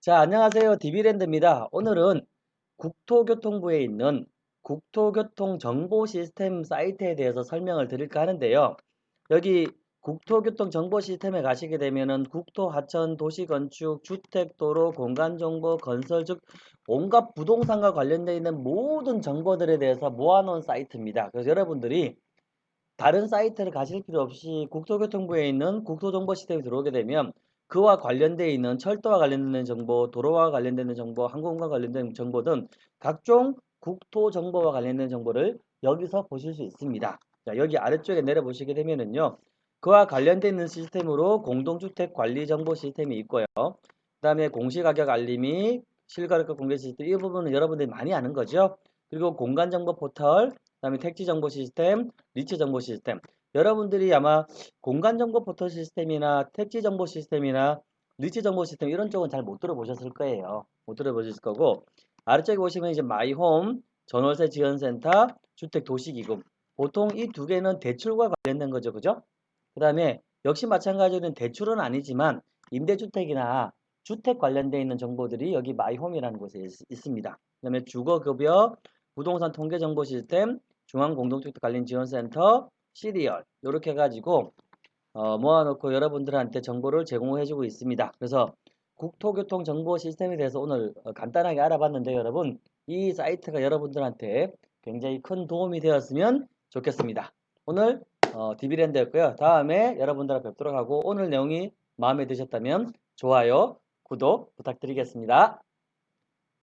자, 안녕하세요. 디비랜드입니다. 오늘은 국토교통부에 있는 국토교통정보시스템 사이트에 대해서 설명을 드릴까 하는데요. 여기 국토교통정보시스템에 가시게 되면은 국토, 하천, 도시건축, 주택, 도로, 공간정보, 건설 즉 온갖 부동산과 관련되어 있는 모든 정보들에 대해서 모아놓은 사이트입니다. 그래서 여러분들이 다른 사이트를 가실 필요 없이 국토교통부에 있는 국토정보시스템에 들어오게 되면 그와 관련되어 있는 철도와 관련되는 정보, 도로와 관련되는 정보, 항공과 관련된 정보 등 각종 국토 정보와 관련된 정보를 여기서 보실 수 있습니다. 자, 여기 아래쪽에 내려보시게 되면은요. 그와 관련되어 있는 시스템으로 공동주택 관리 정보 시스템이 있고요. 그 다음에 공시가격 알림이 실거래가 공개 시스템 이 부분은 여러분들이 많이 아는 거죠. 그리고 공간정보 포털, 그 다음에 택지 정보 시스템, 리츠 정보 시스템 여러분들이 아마 공간정보 포털 시스템이나 택지 정보 시스템이나 입지 정보 시스템 이런 쪽은 잘 못 들어보셨을 거예요. 못 들어보셨을 거고 아래쪽에 보시면 이제 마이홈, 전월세 지원센터, 주택 도시기금 보통 이 두 개는 대출과 관련된 거죠. 그죠? 그 다음에 역시 마찬가지로 대출은 아니지만 임대주택이나 주택 관련되어 있는 정보들이 여기 마이홈이라는 곳에 있, 습니다그 다음에 주거급여, 부동산 통계정보 시스템, 중앙공동주택 관련 지원센터, 시리얼 이렇게 해가지고 어, 모아놓고 여러분들한테 정보를 제공해주고 있습니다. 그래서 국토교통 정보 시스템에 대해서 오늘 어, 간단하게 알아봤는데 여러분 이 사이트가 여러분들한테 굉장히 큰 도움이 되었으면 좋겠습니다. 오늘 어, 디비랜드였고요. 다음에 여러분들과 뵙도록 하고 오늘 내용이 마음에 드셨다면 좋아요, 구독 부탁드리겠습니다.